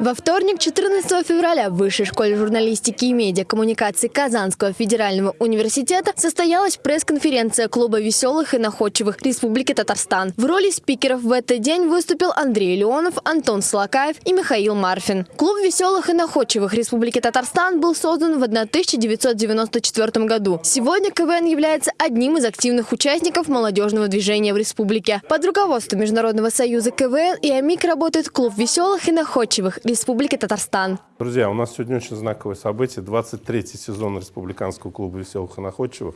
Во вторник, 14 февраля, в Высшей школе журналистики и медиакоммуникации Казанского федерального университета состоялась пресс-конференция Клуба веселых и находчивых Республики Татарстан. В роли спикеров в этот день выступил Андрей Леонов, Антон Слакаев и Михаил Марфин. Клуб веселых и находчивых Республики Татарстан был создан в 1994 году. Сегодня КВН является одним из активных участников молодежного движения в республике. Под руководством Международного союза КВН и АМИК работает Клуб веселых и находчивых Республики Татарстан. Друзья, у нас сегодня очень знаковое событие. 23-й сезон Республиканского клуба веселых и находчивых.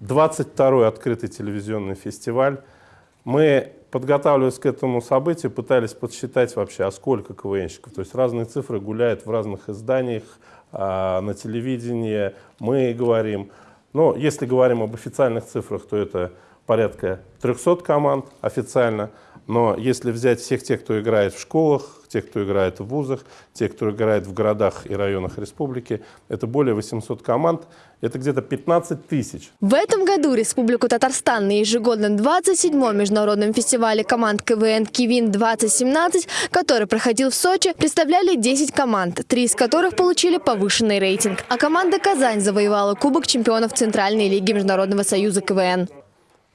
22-й открытый телевизионный фестиваль. Мы, подготавливаясь к этому событию, пытались подсчитать вообще, а сколько КВНщиков. То есть разные цифры гуляют в разных изданиях, а, на телевидении. Мы говорим, но если говорим об официальных цифрах, то это порядка 300 команд официально. Но если взять всех тех, кто играет в школах, тех, кто играет в вузах, тех, кто играет в городах и районах республики, это более 800 команд, это где-то 15 тысяч. В этом году Республику Татарстан на ежегодном 27-м международном фестивале команд КВН «Кивин-2017», который проходил в Сочи, представляли 10 команд, три из которых получили повышенный рейтинг. А команда «Казань» завоевала Кубок чемпионов Центральной лиги Международного союза КВН.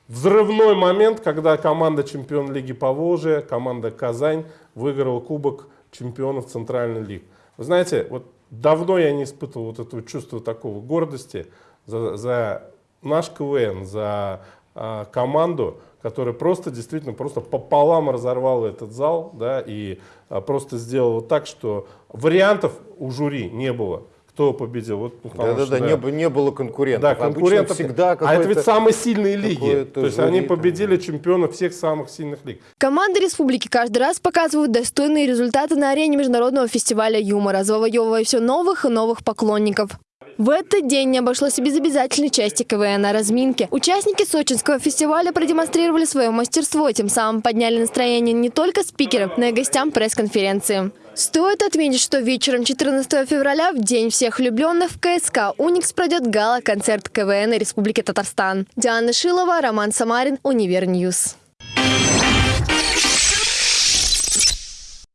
Взрывной момент, когда команда чемпион Лиги Поволжья, команда Казань выиграла Кубок чемпионов Центральной Лиги. Вы знаете, вот давно я не испытывал вот этого чувства такого гордости за, за наш КВН, за а, команду, которая просто действительно просто пополам разорвала этот зал да, и а, просто сделала так, что вариантов у жюри не было кто победил. Вот, Да-да-да, не, не было конкурентов. Да, конкурентов всегда А это ведь самые сильные лиги. То есть они победили чемпионов всех самых сильных лиг. Команды республики каждый раз показывают достойные результаты на арене международного фестиваля юмора, завоевывая все новых и новых поклонников. В этот день не обошлось и без обязательной части КВН на разминке. Участники сочинского фестиваля продемонстрировали свое мастерство, тем самым подняли настроение не только спикерам, но и гостям пресс-конференции. Стоит отметить, что вечером 14 февраля, в День всех влюбленных, в КСК «Уникс» пройдет гала-концерт КВН Республики Татарстан. Диана Шилова, Роман Самарин, UniverNews.